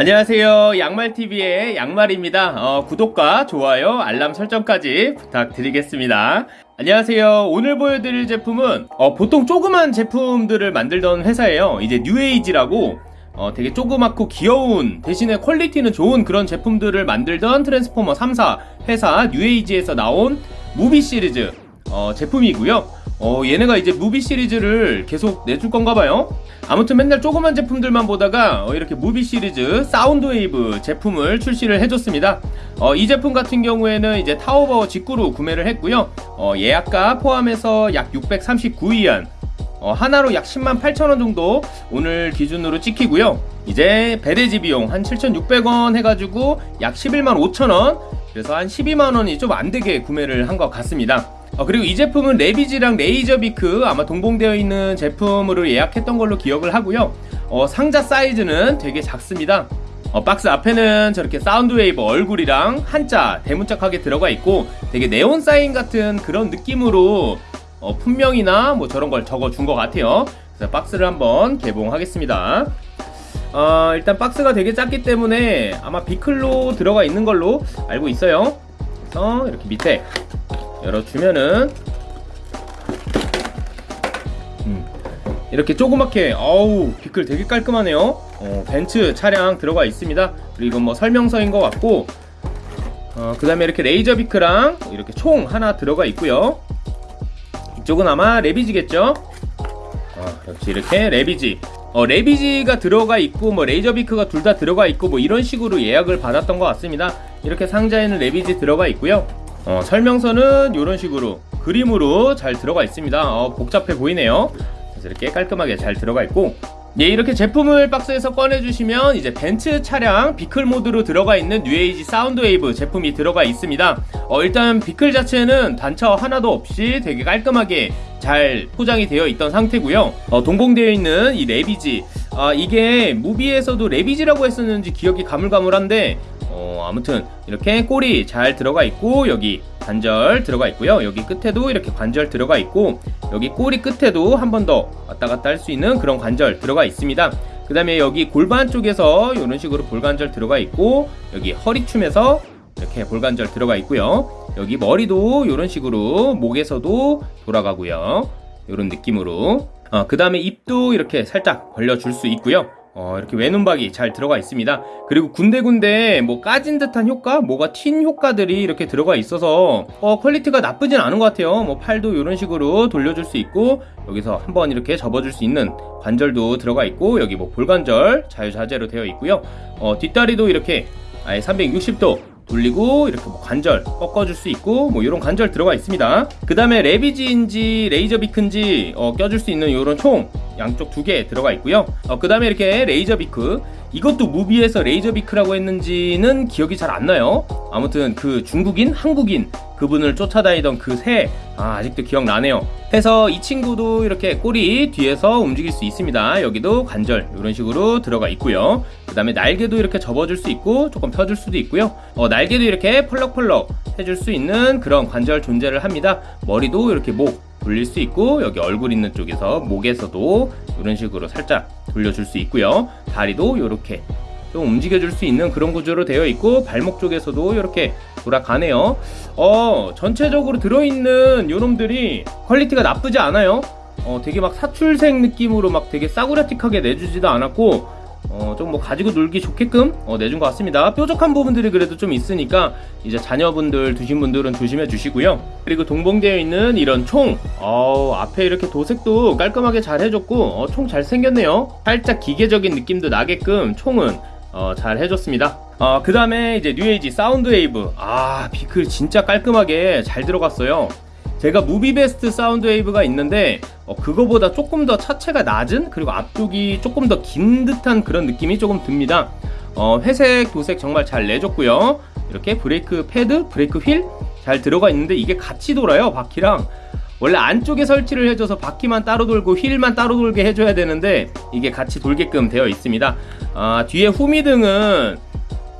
안녕하세요. 양말TV의 양말입니다. 어, 구독과 좋아요 알람 설정까지 부탁드리겠습니다. 안녕하세요. 오늘 보여드릴 제품은 어, 보통 조그만 제품들을 만들던 회사예요. 이제 뉴에이지라고 어, 되게 조그맣고 귀여운 대신에 퀄리티는 좋은 그런 제품들을 만들던 트랜스포머 3사 회사 뉴에이지에서 나온 무비 시리즈 어, 제품이고요 어, 얘네가 이제 무비 시리즈를 계속 내줄 건가 봐요. 아무튼 맨날 조그만 제품들만 보다가 어, 이렇게 무비 시리즈 사운드 웨이브 제품을 출시를 해줬습니다. 어, 이 제품 같은 경우에는 이제 타오바오 직구로 구매를 했고요. 어, 예약가 포함해서 약 639위안 어, 한화로 약 10만 8천원 정도 오늘 기준으로 찍히고요. 이제 배대지 비용 한 7,600원 해가지고 약 11만 5천원? 그래서 한 12만원이 좀 안되게 구매를 한 것 같습니다 어, 그리고 이 제품은 레비지랑 레이저비크 아마 동봉되어 있는 제품으로 예약했던 걸로 기억을 하고요. 어, 상자 사이즈는 되게 작습니다. 어, 박스 앞에는 저렇게 사운드웨이브 얼굴이랑 한자 대문짝하게 들어가 있고 되게 네온 사인 같은 그런 느낌으로 어, 품명이나 뭐 저런 걸 적어 준 것 같아요. 그래서 박스를 한번 개봉하겠습니다. 어, 일단 박스가 되게 작기 때문에 아마 비클로 들어가 있는 걸로 알고 있어요. 그래서 이렇게 밑에 열어주면은. 음, 이렇게 조그맣게 어우 vehicle 되게 깔끔하네요. 어, 벤츠 차량 들어가 있습니다. 그리고 이건 뭐 설명서인 것 같고. 어, 그 다음에 이렇게 레이저 비크랑 이렇게 총 하나 들어가 있고요. 이쪽은 아마 레비지겠죠? 어, 역시 이렇게 레비지. 어, 레비지가 들어가 있고 뭐 레이저 비크가 둘 다 들어가 있고 뭐 이런 식으로 예약을 받았던 것 같습니다. 이렇게 상자에는 레비지 들어가 있고요 어, 설명서는 이런 식으로 그림으로 잘 들어가 있습니다. 어, 복잡해 보이네요. 이렇게 깔끔하게 잘 들어가 있고 예, 이렇게 제품을 박스에서 꺼내주시면 이제 벤츠 차량 vehicle 모드로 들어가 있는 뉴에이지 사운드웨이브 제품이 들어가 있습니다. 어, 일단 vehicle 자체는 단차 하나도 없이 되게 깔끔하게 잘 포장이 되어 있던 상태고요. 어, 동봉되어 있는 이 레비지 아, 이게 무비에서도 레비지라고 했었는지 기억이 가물가물한데 어, 아무튼 이렇게 꼬리 잘 들어가 있고 여기 관절 들어가 있고요. 여기 끝에도 이렇게 관절 들어가 있고 여기 꼬리 끝에도 한 번 더 왔다 갔다 할 수 있는 그런 관절 들어가 있습니다. 그 다음에 여기 골반 쪽에서 이런 식으로 볼관절 들어가 있고 여기 허리춤에서 이렇게 볼관절 들어가 있고요. 여기 머리도 이런 식으로 목에서도 돌아가고요. 이런 느낌으로 어, 그 다음에 입도 이렇게 살짝 벌려줄 수 있고요. 어, 이렇게 외눈박이 잘 들어가 있습니다. 그리고 군데군데 뭐 까진 듯한 효과 뭐가 튄 효과들이 이렇게 들어가 있어서 어, 퀄리티가 나쁘진 않은 것 같아요. 뭐 팔도 이런 식으로 돌려줄 수 있고 여기서 한번 이렇게 접어줄 수 있는 관절도 들어가 있고 여기 뭐 볼관절 자유자재로 되어 있고요. 어, 뒷다리도 이렇게 아예 360도 돌리고 이렇게 뭐 관절 꺾어줄 수 있고 뭐 이런 관절 들어가 있습니다. 그 다음에 레비지인지 레이저 비크인지 어, 껴줄 수 있는 이런 총 양쪽 두 개 들어가 있고요. 어, 그 다음에 이렇게 레이저 비크. 이것도 무비에서 레이저 비크라고 했는지는 기억이 잘 안 나요. 아무튼 그 중국인 한국인 그분을 쫓아다니던 그 새 아, 아직도 기억나네요 해서 이 친구도 이렇게 꼬리 뒤에서 움직일 수 있습니다. 여기도 관절 이런 식으로 들어가 있고요. 그 다음에 날개도 이렇게 접어줄 수 있고 조금 펴줄 수도 있고요. 어, 날개도 이렇게 펄럭펄럭 해줄 수 있는 그런 관절 존재를 합니다. 머리도 이렇게 목 돌릴 수 있고 여기 얼굴 있는 쪽에서 목에서도 이런 식으로 살짝 돌려줄 수 있고요. 다리도 이렇게 좀 움직여줄 수 있는 그런 구조로 되어 있고 발목 쪽에서도 이렇게 돌아가네요. 어 전체적으로 들어있는 요놈들이 퀄리티가 나쁘지 않아요. 어 되게 막 사출색 느낌으로 막 되게 싸구려틱하게 내주지도 않았고 어, 좀 뭐 가지고 놀기 좋게끔 어, 내준 것 같습니다. 뾰족한 부분들이 그래도 좀 있으니까 이제 자녀분들 두신 분들은 조심해 주시고요. 그리고 동봉되어 있는 이런 총. 어, 앞에 이렇게 도색도 깔끔하게 잘 해줬고 어, 총 잘 생겼네요. 살짝 기계적인 느낌도 나게끔 총은 어, 잘 해줬습니다. 어, 그 다음에 이제 뉴에이지 사운드 웨이브. 아 vehicle 진짜 깔끔하게 잘 들어갔어요. 제가 무비베스트 사운드 웨이브가 있는데 어, 그거보다 조금 더 차체가 낮은 그리고 앞쪽이 조금 더 긴 듯한 그런 느낌이 조금 듭니다. 어, 회색 도색 정말 잘 내줬고요. 이렇게 브레이크 패드 브레이크 휠 잘 들어가 있는데 이게 같이 돌아요 바퀴랑 원래 안쪽에 설치를 해줘서 바퀴만 따로 돌고 휠만 따로 돌게 해줘야 되는데 이게 같이 돌게끔 되어 있습니다. 아, 뒤에 후미등은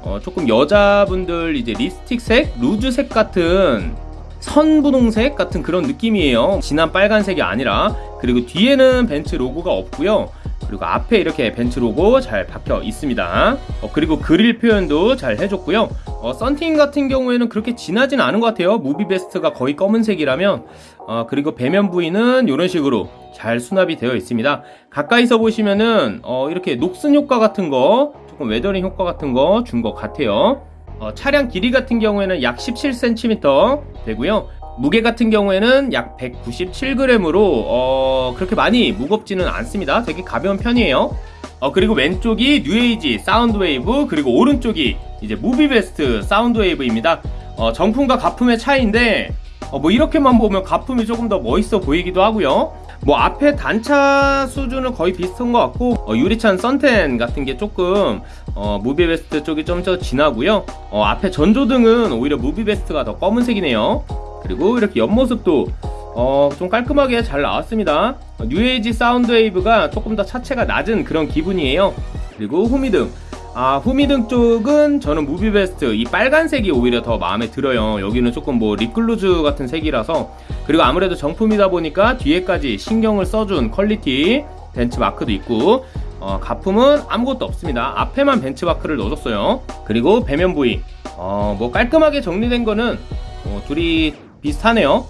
어, 조금 여자분들 이제 립스틱색, 루즈색 같은 선분홍색 같은 그런 느낌이에요. 진한 빨간색이 아니라. 그리고 뒤에는 벤츠 로고가 없고요 그리고 앞에 이렇게 벤츠 로고 잘 박혀 있습니다. 어, 그리고 그릴 표현도 잘 해줬고요. 어, 썬팅 같은 경우에는 그렇게 진하진 않은 것 같아요. 무비 베스트가 거의 검은색이라면 어, 그리고 배면 부위는 이런 식으로 잘 수납이 되어 있습니다. 가까이서 보시면은 어, 이렇게 녹슨 효과 같은 거 조금 weathering 효과 같은 거 준 것 같아요. 어, 차량 길이 같은 경우에는 약 17cm 되고요. 무게 같은 경우에는 약 197g으로 어, 그렇게 많이 무겁지는 않습니다. 되게 가벼운 편이에요. 어, 그리고 왼쪽이 뉴에이지 사운드웨이브 그리고 오른쪽이 이제 무비베스트 사운드웨이브입니다. 어, 정품과 가품의 차이인데 어, 뭐 이렇게만 보면 가품이 조금 더 멋있어 보이기도 하고요. 뭐 앞에 단차 수준은 거의 비슷한 것 같고 어, 유리창 썬텐 같은 게 조금 어, 무비베스트 쪽이 좀 더 진하고요. 어, 앞에 전조등은 오히려 무비베스트가 더 검은색이네요. 그리고 이렇게 옆모습도 어, 좀 깔끔하게 잘 나왔습니다. 어, 뉴에이지 사운드 웨이브가 조금 더 차체가 낮은 그런 기분이에요. 그리고 후미등. 아, 후미등 쪽은 저는 무비베스트 이 빨간색이 오히려 더 마음에 들어요. 여기는 조금 뭐 립글로즈 같은 색이라서 그리고 아무래도 정품이다 보니까 뒤에까지 신경을 써준 퀄리티 벤츠마크도 있고 어, 가품은 아무것도 없습니다. 앞에만 벤츠마크를 넣어줬어요. 그리고 배면 부위 어, 뭐 깔끔하게 정리된 거는 어, 둘이 비슷하네요.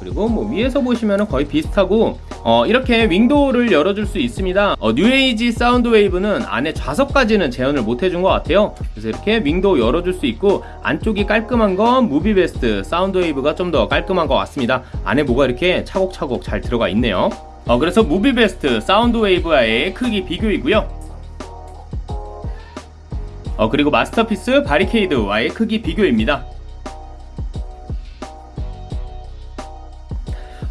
그리고 뭐 위에서 보시면 거의 비슷하고 어, 이렇게 윈도우를 열어줄 수 있습니다. 어, 뉴에이지 사운드 웨이브는 안에 좌석까지는 재현을 못 해준 것 같아요. 그래서 이렇게 윈도우 열어줄 수 있고 안쪽이 깔끔한 건 무비베스트 사운드 웨이브가 좀 더 깔끔한 것 같습니다. 안에 뭐가 이렇게 차곡차곡 잘 들어가 있네요. 어, 그래서 무비베스트 사운드 웨이브와의 크기 비교이고요. 어, 그리고 마스터피스 바리케이드와의 크기 비교입니다.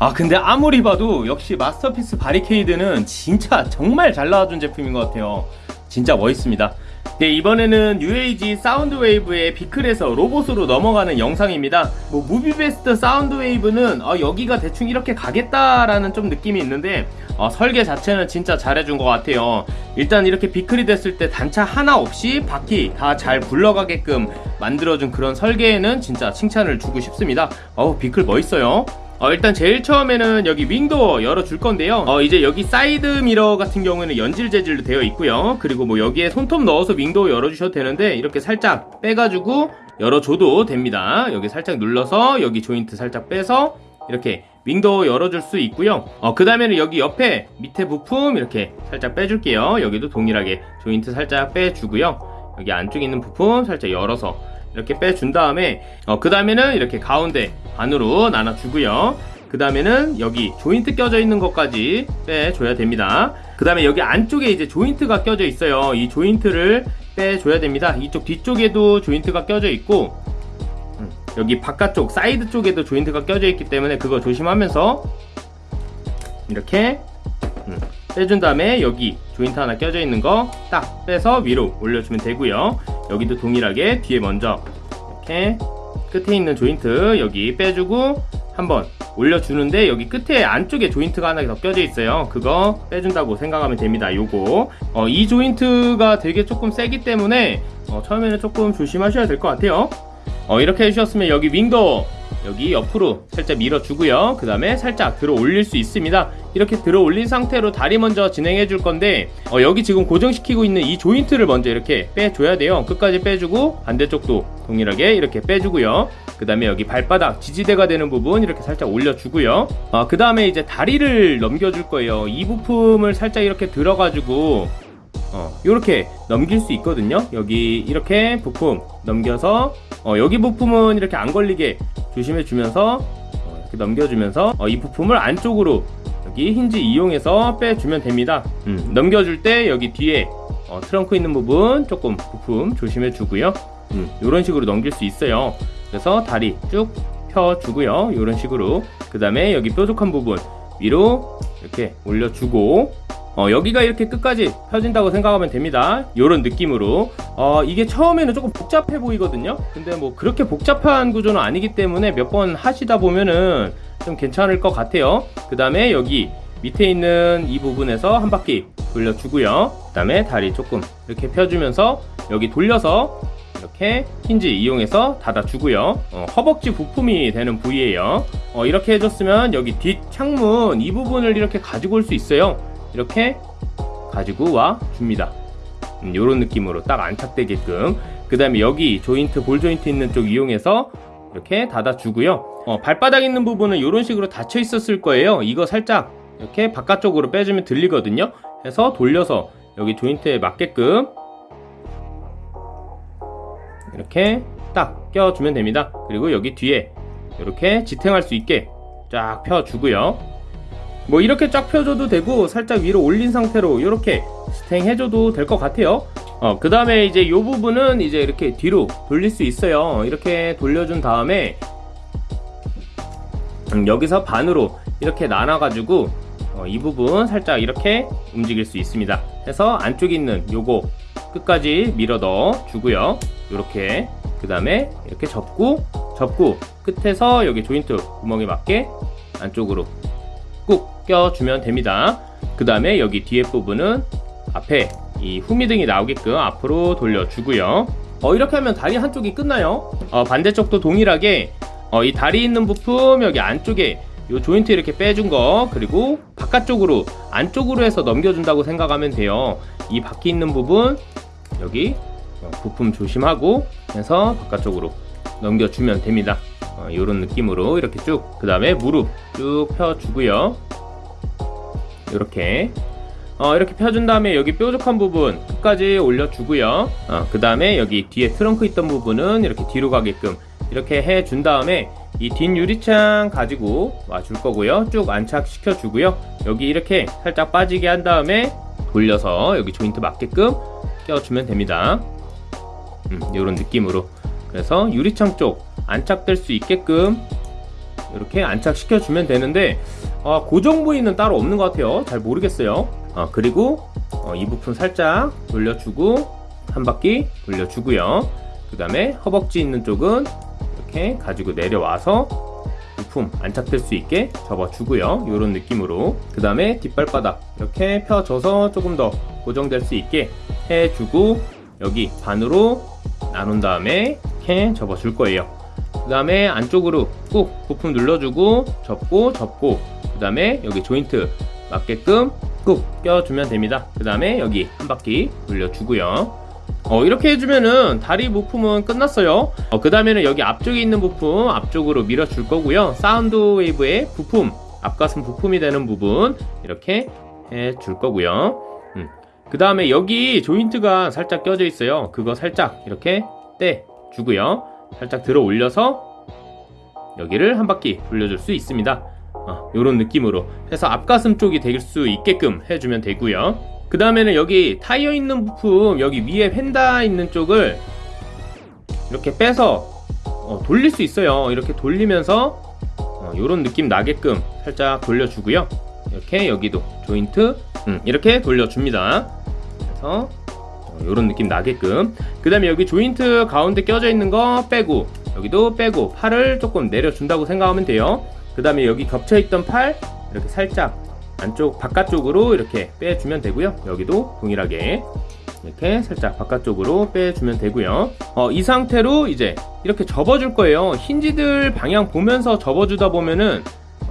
아 근데 아무리 봐도 역시 마스터피스 바리케이드는 진짜 정말 잘 나와준 제품인 것 같아요. 진짜 멋있습니다. 네 이번에는 UAG 사운드웨이브의 vehicle에서 로봇으로 넘어가는 영상입니다. 뭐 무비베스트 사운드웨이브는 어, 여기가 대충 이렇게 가겠다라는 좀 느낌이 있는데 어, 설계 자체는 진짜 잘해준 것 같아요. 일단 이렇게 vehicle이 됐을 때 단차 하나 없이 바퀴 다 잘 굴러가게끔 만들어준 그런 설계에는 진짜 칭찬을 주고 싶습니다. 어우 vehicle 멋있어요 어, 일단 제일 처음에는 여기 wing door 열어줄 건데요. 어, 이제 여기 사이드 미러 같은 경우에는 연질 재질로 되어 있고요. 그리고 뭐 여기에 손톱 넣어서 wing door 열어주셔도 되는데 이렇게 살짝 빼가지고 열어줘도 됩니다. 여기 살짝 눌러서 여기 조인트 살짝 빼서 이렇게 윙도우 열어줄 수 있고요. 어, 그 다음에는 여기 옆에 밑에 부품 이렇게 살짝 빼줄게요. 여기도 동일하게 조인트 살짝 빼주고요. 여기 안쪽에 있는 부품 살짝 열어서 이렇게 빼준 다음에 어, 그 다음에는 이렇게 가운데 반으로 나눠주고요. 그 다음에는 여기 조인트 껴져 있는 것까지 빼줘야 됩니다. 그 다음에 여기 안쪽에 이제 조인트가 껴져 있어요. 이 조인트를 빼줘야 됩니다. 이쪽 뒤쪽에도 조인트가 껴져 있고 음, 여기 바깥쪽 사이드 쪽에도 조인트가 껴져 있기 때문에 그거 조심하면서 이렇게 음, 빼준 다음에 여기 조인트 하나 껴져 있는 거 딱 빼서 위로 올려주면 되고요. 여기도 동일하게 뒤에 먼저 이렇게 끝에 있는 조인트 여기 빼주고 한번 올려주는데 여기 끝에 안쪽에 조인트가 하나 더 껴져 있어요. 그거 빼준다고 생각하면 됩니다 요거. 어, 이 조인트가 되게 조금 세기 때문에 어, 처음에는 조금 조심하셔야 될 것 같아요. 어, 이렇게 해주셨으면 여기 윙도 여기 옆으로 살짝 밀어주고요. 그 다음에 살짝 들어 올릴 수 있습니다. 이렇게 들어 올린 상태로 다리 먼저 진행해 줄 건데 어, 여기 지금 고정시키고 있는 이 조인트를 먼저 이렇게 빼줘야 돼요. 끝까지 빼주고 반대쪽도 동일하게 이렇게 빼주고요. 그 다음에 여기 발바닥 지지대가 되는 부분 이렇게 살짝 올려주고요. 어, 그 다음에 이제 다리를 넘겨줄 거예요. 이 부품을 살짝 이렇게 들어가지고 어, 이렇게 넘길 수 있거든요. 여기 이렇게 부품 넘겨서 어, 여기 부품은 이렇게 안 걸리게 조심해 주면서 어, 이렇게 넘겨주면서 어, 이 부품을 안쪽으로 여기 힌지 이용해서 빼주면 됩니다. 음, 넘겨줄 때 여기 뒤에 어, 트렁크 있는 부분 조금 부품 조심해 주고요. 음, 이런 식으로 넘길 수 있어요. 그래서 다리 쭉 펴주고요. 이런 식으로. 그 다음에 여기 뾰족한 부분 위로 이렇게 올려주고 어, 여기가 이렇게 끝까지 펴진다고 생각하면 됩니다. 이런 느낌으로. 어, 이게 처음에는 조금 복잡해 보이거든요. 근데 뭐 그렇게 복잡한 구조는 아니기 때문에 몇 번 하시다 보면은 좀 괜찮을 것 같아요. 그 다음에 여기 밑에 있는 이 부분에서 한 바퀴 돌려주고요. 그 다음에 다리 조금 이렇게 펴주면서 여기 돌려서 이렇게 힌지 이용해서 닫아주고요. 어, 허벅지 부품이 되는 부위예요. 어, 이렇게 해줬으면 여기 뒷 창문 이 부분을 이렇게 가지고 올 수 있어요 이렇게 가지고 와 줍니다. 음, 요런 느낌으로 딱 안착되게끔. 그 다음에 여기 조인트 볼 조인트 있는 쪽 이용해서 이렇게 닫아주고요. 어, 발바닥 있는 부분은 이런 식으로 닫혀 있었을 거예요. 이거 살짝 이렇게 바깥쪽으로 빼주면 들리거든요. 해서 돌려서 여기 조인트에 맞게끔 이렇게 딱 껴주면 됩니다. 그리고 여기 뒤에 이렇게 지탱할 수 있게 쫙 펴주고요 뭐 이렇게 쫙 펴줘도 되고 살짝 위로 올린 상태로 이렇게 지탱해줘도 될 것 같아요. 어, 그 다음에 이제 이 부분은 이제 이렇게 뒤로 돌릴 수 있어요. 이렇게 돌려준 다음에 음, 여기서 반으로 이렇게 나눠 가지고 어, 이 부분 살짝 이렇게 움직일 수 있습니다. 해서 안쪽에 있는 요거 끝까지 밀어 넣어 주고요. 이렇게 그 다음에 이렇게 접고 접고 끝에서 여기 조인트 구멍에 맞게 안쪽으로 꾹 껴주면 됩니다. 그 다음에 여기 뒤에 부분은 앞에 이 후미등이 나오게끔 앞으로 돌려주고요. 어, 이렇게 하면 다리 한쪽이 끝나요? 어, 반대쪽도 동일하게 어, 이 다리 있는 부품 여기 안쪽에 이 조인트 이렇게 빼준 거 그리고 바깥쪽으로 안쪽으로 해서 넘겨준다고 생각하면 돼요. 이 바퀴 있는 부분 여기 어, 부품 조심하고 해서 바깥쪽으로 넘겨주면 됩니다. 어, 이런 느낌으로 이렇게 쭉 그 다음에 무릎 쭉 펴주고요 이렇게. 어, 이렇게 펴준 다음에 여기 뾰족한 부분 끝까지 올려주고요. 어, 그 다음에 여기 뒤에 트렁크 있던 부분은 이렇게 뒤로 가게끔 이렇게 해준 다음에 이 뒷 유리창 가지고 와줄 거고요. 쭉 안착시켜 주고요. 여기 이렇게 살짝 빠지게 한 다음에 돌려서 여기 조인트 맞게끔 껴주면 됩니다. 음, 이런 느낌으로. 그래서 유리창 쪽 안착될 수 있게끔 이렇게 안착시켜 주면 되는데 어, 고정 부위는 따로 없는 것 같아요. 잘 모르겠어요. 어, 그리고 어, 이 부분 살짝 돌려주고 한 바퀴 돌려주고요. 그 다음에 허벅지 있는 쪽은 이렇게 가지고 내려와서 부품 안착될 수 있게 접어주고요. 이런 느낌으로. 그 다음에 뒷발바닥 이렇게 펴줘서 조금 더 고정될 수 있게 해주고 여기 반으로 나눈 다음에 이렇게 접어줄 거예요 그 다음에 안쪽으로 꾹 부품 눌러주고 접고 접고. 그 다음에 여기 조인트 맞게끔 꾹 껴주면 됩니다. 그 다음에 여기 한 바퀴 돌려주고요. 어, 이렇게 해주면은 다리 부품은 끝났어요. 어, 그 다음에는 여기 앞쪽에 있는 부품 앞쪽으로 밀어줄 거고요. 사운드 웨이브의 부품 앞가슴 부품이 되는 부분 이렇게 해줄 거고요. 음. 그 다음에 여기 조인트가 살짝 껴져 있어요. 그거 살짝 이렇게 떼 주고요 살짝 들어 올려서 여기를 한 바퀴 돌려줄 수 있습니다. 어, 이런 느낌으로 해서 앞가슴 쪽이 될 수 있게끔 해주면 되고요. 그 다음에는 여기 타이어 있는 부품 여기 위에 펜다 있는 쪽을 이렇게 빼서 어, 돌릴 수 있어요. 이렇게 돌리면서 어, 이런 느낌 나게끔 살짝 돌려주고요. 이렇게 여기도 조인트 음, 이렇게 돌려줍니다. 그래서 이런 느낌 나게끔. 그 다음에 여기 조인트 가운데 껴져 있는 거 빼고 여기도 빼고 팔을 조금 내려준다고 생각하면 돼요. 그 다음에 여기 겹쳐있던 팔 이렇게 살짝 안쪽 바깥쪽으로 이렇게 빼주면 되고요. 여기도 동일하게 이렇게 살짝 바깥쪽으로 빼주면 되고요. 어, 이 상태로 이제 이렇게 접어줄 거예요. 힌지들 방향 보면서 접어주다 보면은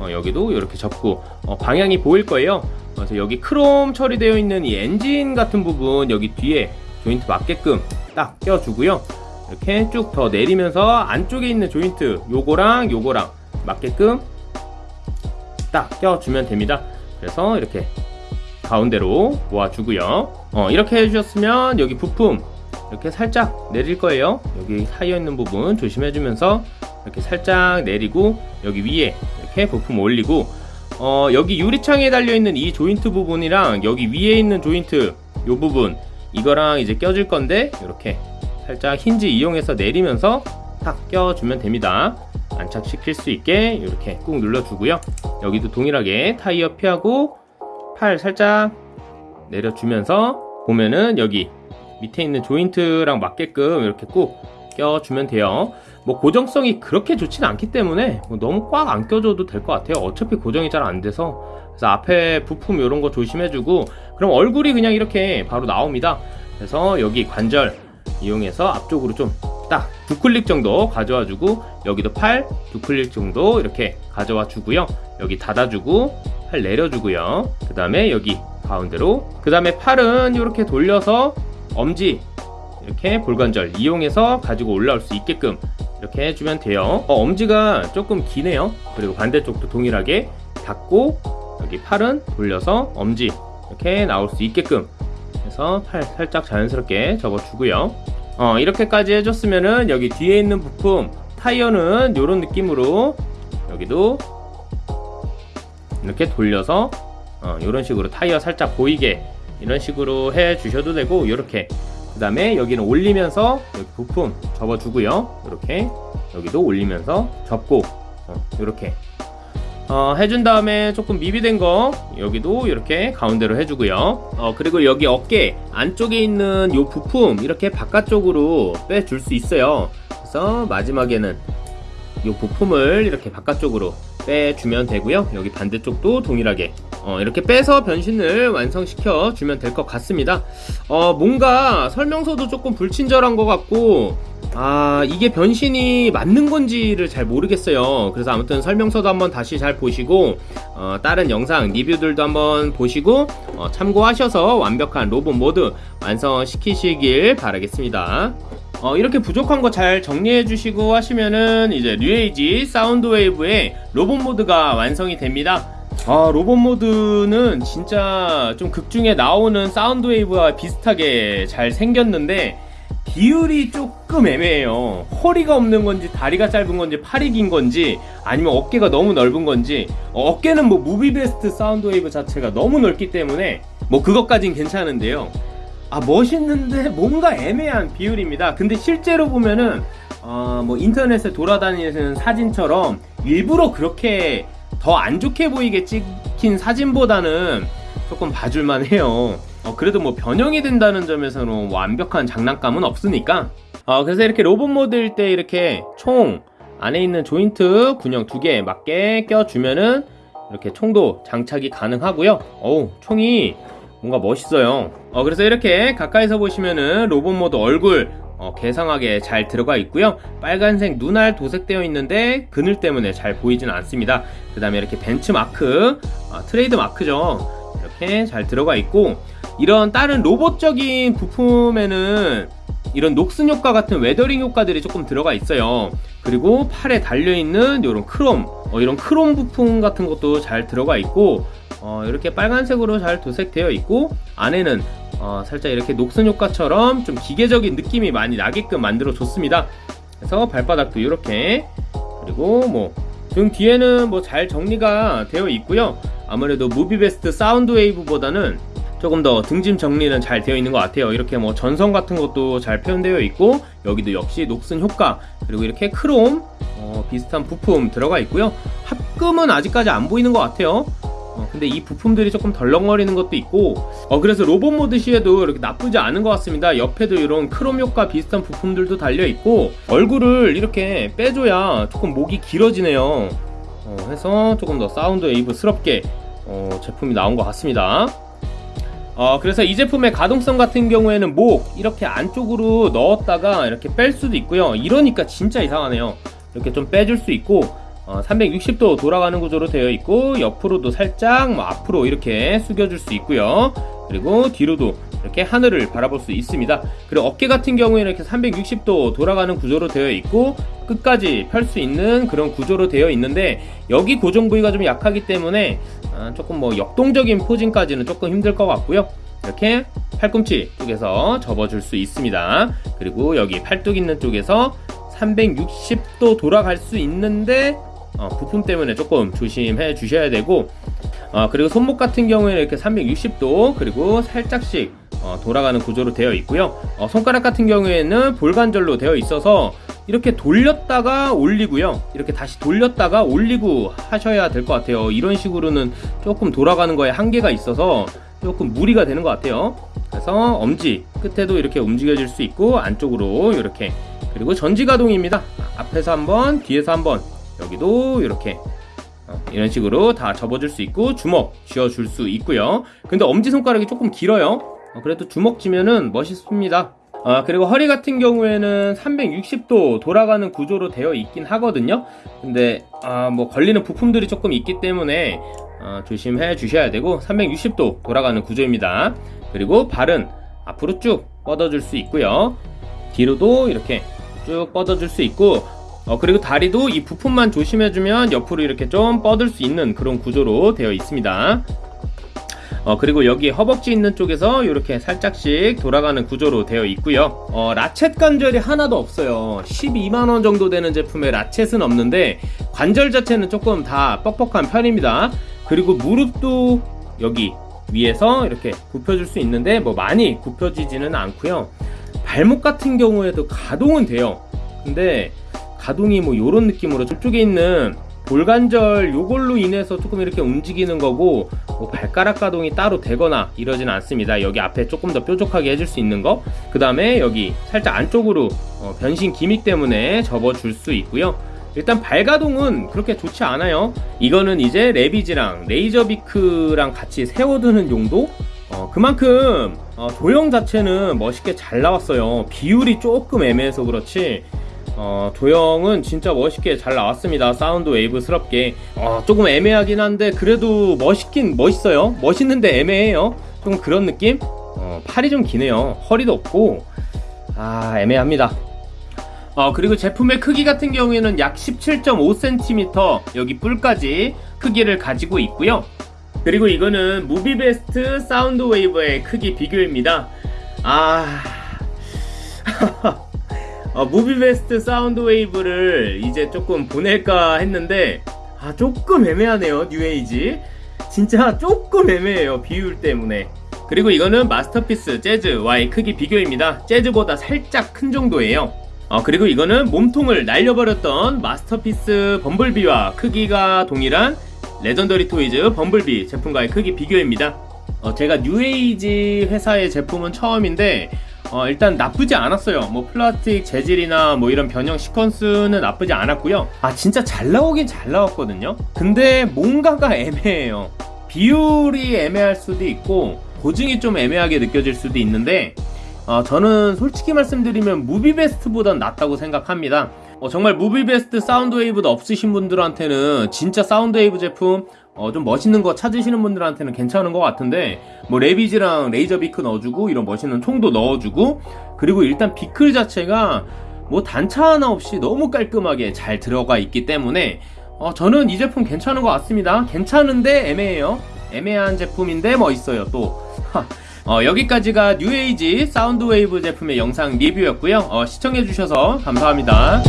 어, 여기도 이렇게 접고 어, 방향이 보일 거예요. 그래서 여기 크롬 처리되어 있는 이 엔진 같은 부분 여기 뒤에 조인트 맞게끔 딱 껴주고요. 이렇게 쭉 더 내리면서 안쪽에 있는 조인트 요거랑 요거랑 맞게끔 딱 껴주면 됩니다. 그래서 이렇게 가운데로 모아주고요. 어, 이렇게 해주셨으면 여기 부품 이렇게 살짝 내릴 거예요. 여기 사이어 있는 부분 조심해주면서 이렇게 살짝 내리고 여기 위에 이렇게 부품 올리고 어, 여기 유리창에 달려있는 이 조인트 부분이랑 여기 위에 있는 조인트 요 부분 이거랑 이제 껴줄 건데 이렇게 살짝 힌지 이용해서 내리면서 탁 껴주면 됩니다. 안착시킬 수 있게 이렇게 꾹 눌러주고요. 여기도 동일하게 타이어 피하고 팔 살짝 내려주면서 보면은 여기 밑에 있는 조인트랑 맞게끔 이렇게 꾹 껴주면 돼요 뭐 고정성이 그렇게 좋지는 않기 때문에 뭐 너무 꽉 안 껴줘도 될 것 같아요. 어차피 고정이 잘 안 돼서. 그래서 앞에 부품 이런 거 조심해주고 그럼 얼굴이 그냥 이렇게 바로 나옵니다. 그래서 여기 관절 이용해서 앞쪽으로 좀 딱 두 클릭 정도 가져와 주고 여기도 팔 두 클릭 정도 이렇게 가져와 주고요. 여기 닫아주고 팔 내려주고요. 그 다음에 여기 가운데로 그 다음에 팔은 이렇게 돌려서 엄지 이렇게 볼관절 이용해서 가지고 올라올 수 있게끔 이렇게 해주면 돼요. 어, 엄지가 조금 기네요. 그리고 반대쪽도 동일하게 닫고 여기 팔은 돌려서 엄지 이렇게 나올 수 있게끔 해서 팔 살짝 자연스럽게 접어주고요. 어, 이렇게까지 해줬으면은 여기 뒤에 있는 부품 타이어는 이런 느낌으로 여기도 이렇게 돌려서 어, 이런 식으로 타이어 살짝 보이게 이런 식으로 해 주셔도 되고 이렇게 그 다음에 여기는 올리면서 여기 부품 접어주고요. 이렇게 여기도 올리면서 접고 어, 이렇게. 어, 해준 다음에 조금 미비된 거 여기도 이렇게 가운데로 해주고요. 어, 그리고 여기 어깨 안쪽에 있는 이 부품 이렇게 바깥쪽으로 빼줄 수 있어요. 그래서 마지막에는 이 부품을 이렇게 바깥쪽으로 빼주면 되고요. 여기 반대쪽도 동일하게 어, 이렇게 빼서 변신을 완성시켜 주면 될 것 같습니다. 어, 뭔가 설명서도 조금 불친절한 것 같고 아 이게 변신이 맞는 건지를 잘 모르겠어요. 그래서 아무튼 설명서도 한번 다시 잘 보시고 어, 다른 영상 리뷰들도 한번 보시고 어, 참고하셔서 완벽한 로봇 모드 완성시키시길 바라겠습니다. 어, 이렇게 부족한 거 잘 정리해 주시고 하시면은 이제 뉴에이지 사운드 웨이브의 로봇 모드가 완성이 됩니다 아 로봇 모드는 진짜 좀 극중에 나오는 사운드 웨이브와 비슷하게 잘 생겼는데 비율이 조금 애매해요. 허리가 없는 건지 다리가 짧은 건지 팔이 긴 건지 아니면 어깨가 너무 넓은 건지 어깨는 뭐 무비베스트 사운드 웨이브 자체가 너무 넓기 때문에 뭐 그것까진 괜찮은데요. 아 멋있는데 뭔가 애매한 비율입니다. 근데 실제로 보면은 어, 뭐 인터넷에 돌아다니는 사진처럼 일부러 그렇게 더 안 좋게 보이게 찍힌 사진보다는 조금 봐줄만 해요. 어, 그래도 뭐 변형이 된다는 점에서는 완벽한 장난감은 없으니까. 어, 그래서 이렇게 로봇 모드일 때 이렇게 총 안에 있는 조인트 구멍 두개 맞게 껴주면은 이렇게 총도 장착이 가능하고요. 어우, 총이 뭔가 멋있어요. 어, 그래서 이렇게 가까이서 보시면은 로봇 모드 얼굴 어, 개성하게 잘 들어가 있고요. 빨간색 눈알 도색되어 있는데 그늘 때문에 잘 보이진 않습니다. 그 다음에 이렇게 벤츠 마크, 어, 트레이드 마크죠. 이렇게 잘 들어가 있고 이런 다른 로봇적인 부품에는 이런 녹슨 효과 같은 weathering 효과들이 조금 들어가 있어요. 그리고 팔에 달려있는 이런 크롬, 어, 이런 크롬 부품 같은 것도 잘 들어가 있고 어, 이렇게 빨간색으로 잘 도색되어 있고 안에는 어, 살짝 이렇게 녹슨 효과처럼 좀 기계적인 느낌이 많이 나게끔 만들어 줬습니다. 그래서 발바닥도 이렇게 그리고 뭐 등 뒤에는 뭐 잘 정리가 되어 있고요. 아무래도 무비베스트 사운드 웨이브보다는 조금 더 등짐 정리는 잘 되어 있는 것 같아요. 이렇게 뭐 전선 같은 것도 잘 표현되어 있고 여기도 역시 녹슨 효과 그리고 이렇게 크롬 어, 비슷한 부품 들어가 있고요. 합금은 아직까지 안 보이는 것 같아요. 어, 근데 이 부품들이 조금 덜렁거리는 것도 있고 어, 그래서 로봇 모드 시에도 이렇게 나쁘지 않은 것 같습니다. 옆에도 이런 크롬 효과 비슷한 부품들도 달려 있고 얼굴을 이렇게 빼줘야 조금 목이 길어지네요. 어, 해서 조금 더 사운드 웨이브스럽게 어, 제품이 나온 것 같습니다. 어, 그래서 이 제품의 가동성 같은 경우에는 목 이렇게 안쪽으로 넣었다가 이렇게 뺄 수도 있고요. 이러니까 진짜 이상하네요. 이렇게 좀 빼줄 수 있고 어, 360도 돌아가는 구조로 되어 있고 옆으로도 살짝 뭐 앞으로 이렇게 숙여줄 수 있고요. 그리고 뒤로도 이렇게 하늘을 바라볼 수 있습니다. 그리고 어깨 같은 경우에는 이렇게 360도 돌아가는 구조로 되어 있고 끝까지 펼 수 있는 그런 구조로 되어 있는데 여기 고정 부위가 좀 약하기 때문에 아, 조금 뭐 역동적인 포징까지는 조금 힘들 것 같고요. 이렇게 팔꿈치 쪽에서 접어줄 수 있습니다. 그리고 여기 팔뚝 있는 쪽에서 360도 돌아갈 수 있는데 어, 부품 때문에 조금 조심해 주셔야 되고 어, 그리고 손목 같은 경우에는 이렇게 360도 그리고 살짝씩 어, 돌아가는 구조로 되어 있고요. 어, 손가락 같은 경우에는 볼관절로 되어 있어서 이렇게 돌렸다가 올리고요. 이렇게 다시 돌렸다가 올리고 하셔야 될 것 같아요. 이런 식으로는 조금 돌아가는 거에 한계가 있어서 조금 무리가 되는 것 같아요. 그래서 엄지 끝에도 이렇게 움직여질 수 있고 안쪽으로 이렇게. 그리고 전지 가동입니다. 앞에서 한번 뒤에서 한번 여기도 이렇게 어, 이런 식으로 다 접어줄 수 있고 주먹 쥐어줄 수 있고요 근데 엄지손가락이 조금 길어요 어, 그래도 주먹 쥐면은 멋있습니다 아, 그리고 허리 같은 경우에는 360도 돌아가는 구조로 되어 있긴 하거든요 근데 아, 뭐 걸리는 부품들이 조금 있기 때문에 어, 조심해 주셔야 되고 360도 돌아가는 구조입니다. 그리고 발은 앞으로 쭉 뻗어줄 수 있고요. 뒤로도 이렇게 쭉 뻗어줄 수 있고 어, 그리고 다리도 이 부품만 조심해주면 옆으로 이렇게 좀 뻗을 수 있는 그런 구조로 되어 있습니다. 어, 그리고 여기 허벅지 있는 쪽에서 이렇게 살짝씩 돌아가는 구조로 되어 있고요. 어, 라쳇 관절이 하나도 없어요. 12만원 정도 되는 제품에 라쳇은 없는데 관절 자체는 조금 다 뻑뻑한 편입니다. 그리고 무릎도 여기 위에서 이렇게 굽혀줄 수 있는데 뭐 많이 굽혀지지는 않고요. 발목 같은 경우에도 가동은 돼요. 근데 가동이 뭐 요런 느낌으로 저쪽에 있는 볼관절 요걸로 인해서 조금 이렇게 움직이는 거고 뭐 발가락 가동이 따로 되거나 이러진 않습니다. 여기 앞에 조금 더 뾰족하게 해줄 수 있는 거. 그 다음에 여기 살짝 안쪽으로 어, 변신 기믹 때문에 접어줄 수 있고요. 일단 발가동은 그렇게 좋지 않아요. 이거는 이제 레비지랑 레이저비크랑 같이 세워두는 용도? 어, 그만큼 어, 도형 자체는 멋있게 잘 나왔어요. 비율이 조금 애매해서 그렇지 어, 조형은 진짜 멋있게 잘 나왔습니다. 사운드 웨이브스럽게. 어, 조금 애매하긴 한데, 그래도 멋있긴 멋있어요. 멋있는데 애매해요. 좀 그런 느낌? 어, 팔이 좀 기네요. 허리도 없고. 아, 애매합니다. 어, 그리고 제품의 크기 같은 경우에는 약 17.5cm 여기 뿔까지 크기를 가지고 있고요. 그리고 이거는 무비베스트 사운드 웨이브의 크기 비교입니다. 아. 어, 무비베스트 사운드 웨이브를 이제 조금 보낼까 했는데 아 조금 애매하네요 뉴에이지. 진짜 조금 애매해요 비율 때문에. 그리고 이거는 마스터피스 재즈와의 크기 비교입니다. 재즈보다 살짝 큰 정도예요. 어, 그리고 이거는 몸통을 날려버렸던 마스터피스 범블비와 크기가 동일한 레전더리 토이즈 범블비 제품과의 크기 비교입니다. 어, 제가 뉴에이지 회사의 제품은 처음인데 어, 일단 나쁘지 않았어요. 뭐 플라스틱 재질이나 뭐 이런 변형 시퀀스는 나쁘지 않았고요. 아 진짜 잘 나오긴 잘 나왔거든요. 근데 뭔가가 애매해요. 비율이 애매할 수도 있고 고증이 좀 애매하게 느껴질 수도 있는데 어, 저는 솔직히 말씀드리면 무비베스트보단 낫다고 생각합니다. 어, 정말 무비베스트 사운드웨이브도 없으신 분들한테는 진짜 사운드웨이브 제품 어, 좀 멋있는 거 찾으시는 분들한테는 괜찮은 것 같은데 뭐 레비지랑 레이저 비크 넣어주고 이런 멋있는 총도 넣어주고 그리고 일단 vehicle 자체가 뭐 단차 하나 없이 너무 깔끔하게 잘 들어가 있기 때문에 어, 저는 이 제품 괜찮은 것 같습니다. 괜찮은데 애매해요. 애매한 제품인데 멋있어요 또 어, 여기까지가 뉴에이지 사운드 웨이브 제품의 영상 리뷰였고요. 어, 시청해주셔서 감사합니다